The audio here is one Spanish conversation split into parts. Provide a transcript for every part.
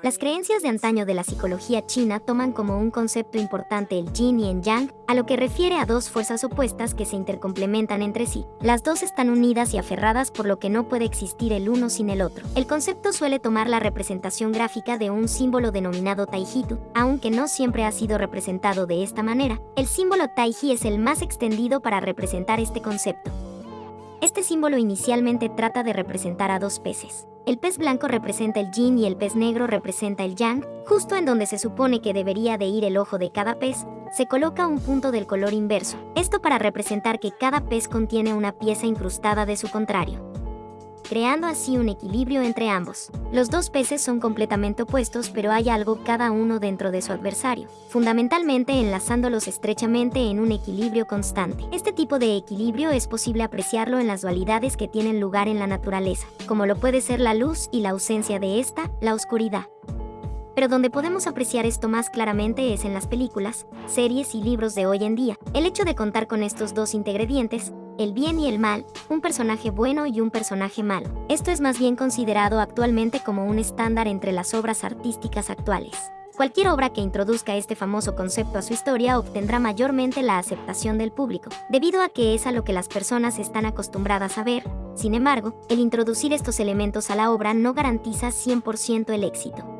Las creencias de antaño de la psicología china toman como un concepto importante el yin y el yang, a lo que refiere a dos fuerzas opuestas que se intercomplementan entre sí. Las dos están unidas y aferradas por lo que no puede existir el uno sin el otro. El concepto suele tomar la representación gráfica de un símbolo denominado taijitu, aunque no siempre ha sido representado de esta manera. El símbolo taiji es el más extendido para representar este concepto. Este símbolo inicialmente trata de representar a dos peces. El pez blanco representa el yin y el pez negro representa el yang, justo en donde se supone que debería de ir el ojo de cada pez, se coloca un punto del color inverso, esto para representar que cada pez contiene una pieza incrustada de su contrario creando así un equilibrio entre ambos. Los dos peces son completamente opuestos, pero hay algo cada uno dentro de su adversario, fundamentalmente enlazándolos estrechamente en un equilibrio constante. Este tipo de equilibrio es posible apreciarlo en las dualidades que tienen lugar en la naturaleza, como lo puede ser la luz y la ausencia de esta, la oscuridad pero donde podemos apreciar esto más claramente es en las películas, series y libros de hoy en día. El hecho de contar con estos dos ingredientes, el bien y el mal, un personaje bueno y un personaje malo. Esto es más bien considerado actualmente como un estándar entre las obras artísticas actuales. Cualquier obra que introduzca este famoso concepto a su historia obtendrá mayormente la aceptación del público, debido a que es a lo que las personas están acostumbradas a ver. Sin embargo, el introducir estos elementos a la obra no garantiza 100% el éxito.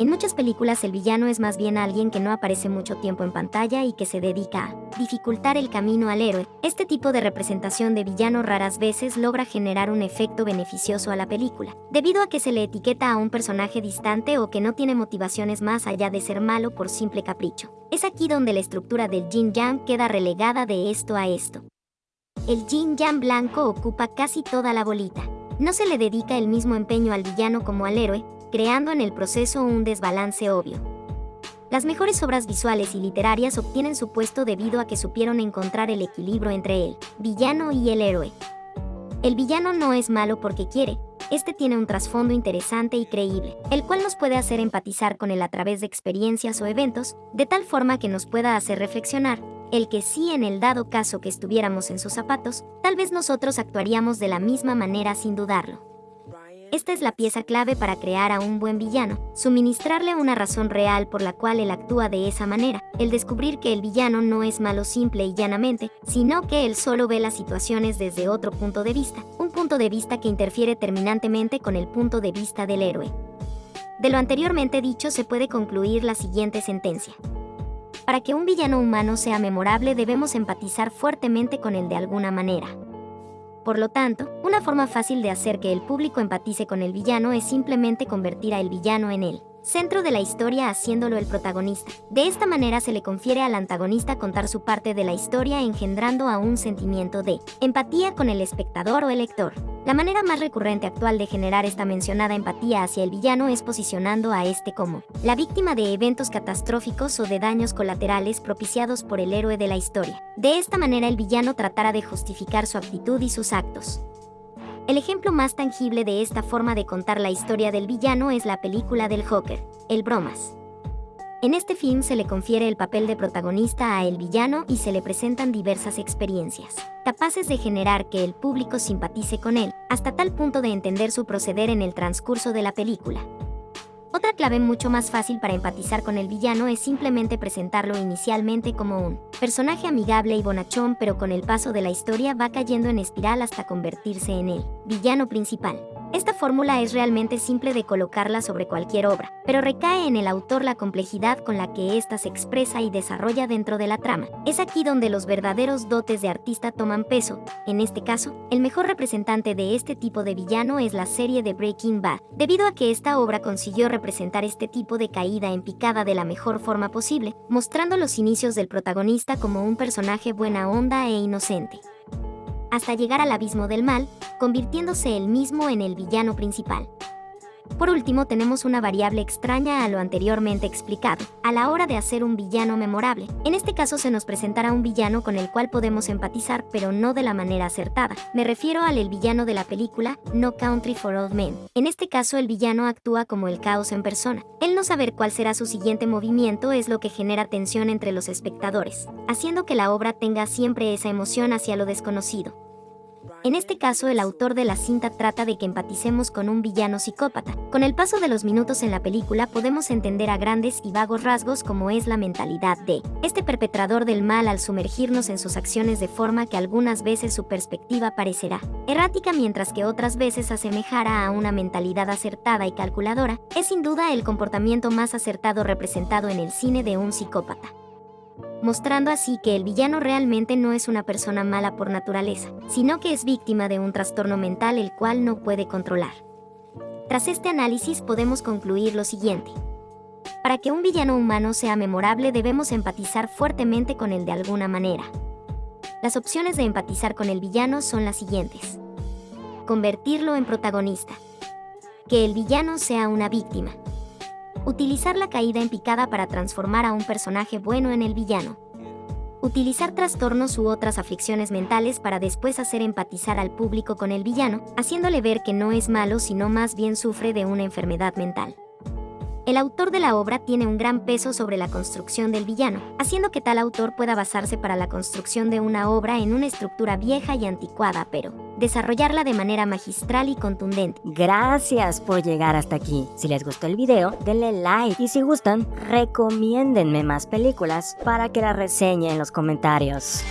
En muchas películas el villano es más bien alguien que no aparece mucho tiempo en pantalla y que se dedica a dificultar el camino al héroe. Este tipo de representación de villano raras veces logra generar un efecto beneficioso a la película, debido a que se le etiqueta a un personaje distante o que no tiene motivaciones más allá de ser malo por simple capricho. Es aquí donde la estructura del Jin Yang queda relegada de esto a esto. El Jin Yang blanco ocupa casi toda la bolita. No se le dedica el mismo empeño al villano como al héroe, creando en el proceso un desbalance obvio. Las mejores obras visuales y literarias obtienen su puesto debido a que supieron encontrar el equilibrio entre el villano y el héroe. El villano no es malo porque quiere, este tiene un trasfondo interesante y creíble, el cual nos puede hacer empatizar con él a través de experiencias o eventos, de tal forma que nos pueda hacer reflexionar, el que sí en el dado caso que estuviéramos en sus zapatos, tal vez nosotros actuaríamos de la misma manera sin dudarlo. Esta es la pieza clave para crear a un buen villano, suministrarle una razón real por la cual él actúa de esa manera, el descubrir que el villano no es malo simple y llanamente, sino que él solo ve las situaciones desde otro punto de vista, un punto de vista que interfiere terminantemente con el punto de vista del héroe. De lo anteriormente dicho se puede concluir la siguiente sentencia. Para que un villano humano sea memorable debemos empatizar fuertemente con él de alguna manera. Por lo tanto, una forma fácil de hacer que el público empatice con el villano es simplemente convertir a el villano en él centro de la historia haciéndolo el protagonista. De esta manera se le confiere al antagonista contar su parte de la historia engendrando a un sentimiento de empatía con el espectador o el lector. La manera más recurrente actual de generar esta mencionada empatía hacia el villano es posicionando a este como la víctima de eventos catastróficos o de daños colaterales propiciados por el héroe de la historia. De esta manera el villano tratará de justificar su actitud y sus actos. El ejemplo más tangible de esta forma de contar la historia del villano es la película del Joker, El Bromas. En este film se le confiere el papel de protagonista a el villano y se le presentan diversas experiencias, capaces de generar que el público simpatice con él, hasta tal punto de entender su proceder en el transcurso de la película. Otra clave mucho más fácil para empatizar con el villano es simplemente presentarlo inicialmente como un personaje amigable y bonachón, pero con el paso de la historia va cayendo en espiral hasta convertirse en el villano principal. Esta fórmula es realmente simple de colocarla sobre cualquier obra, pero recae en el autor la complejidad con la que ésta se expresa y desarrolla dentro de la trama. Es aquí donde los verdaderos dotes de artista toman peso. En este caso, el mejor representante de este tipo de villano es la serie de Breaking Bad, debido a que esta obra consiguió representar este tipo de caída en picada de la mejor forma posible, mostrando los inicios del protagonista como un personaje buena onda e inocente hasta llegar al abismo del mal, convirtiéndose él mismo en el villano principal. Por último, tenemos una variable extraña a lo anteriormente explicado, a la hora de hacer un villano memorable. En este caso se nos presentará un villano con el cual podemos empatizar, pero no de la manera acertada. Me refiero al el villano de la película No Country for Old Men. En este caso el villano actúa como el caos en persona. El no saber cuál será su siguiente movimiento es lo que genera tensión entre los espectadores, haciendo que la obra tenga siempre esa emoción hacia lo desconocido. En este caso, el autor de la cinta trata de que empaticemos con un villano psicópata. Con el paso de los minutos en la película podemos entender a grandes y vagos rasgos cómo es la mentalidad de este perpetrador del mal al sumergirnos en sus acciones de forma que algunas veces su perspectiva parecerá errática mientras que otras veces asemejará a una mentalidad acertada y calculadora, es sin duda el comportamiento más acertado representado en el cine de un psicópata mostrando así que el villano realmente no es una persona mala por naturaleza, sino que es víctima de un trastorno mental el cual no puede controlar. Tras este análisis podemos concluir lo siguiente. Para que un villano humano sea memorable debemos empatizar fuertemente con él de alguna manera. Las opciones de empatizar con el villano son las siguientes. Convertirlo en protagonista. Que el villano sea una víctima. Utilizar la caída en picada para transformar a un personaje bueno en el villano. Utilizar trastornos u otras aflicciones mentales para después hacer empatizar al público con el villano, haciéndole ver que no es malo sino más bien sufre de una enfermedad mental. El autor de la obra tiene un gran peso sobre la construcción del villano, haciendo que tal autor pueda basarse para la construcción de una obra en una estructura vieja y anticuada, pero desarrollarla de manera magistral y contundente. Gracias por llegar hasta aquí. Si les gustó el video, denle like y si gustan, recomiéndenme más películas para que las reseñe en los comentarios.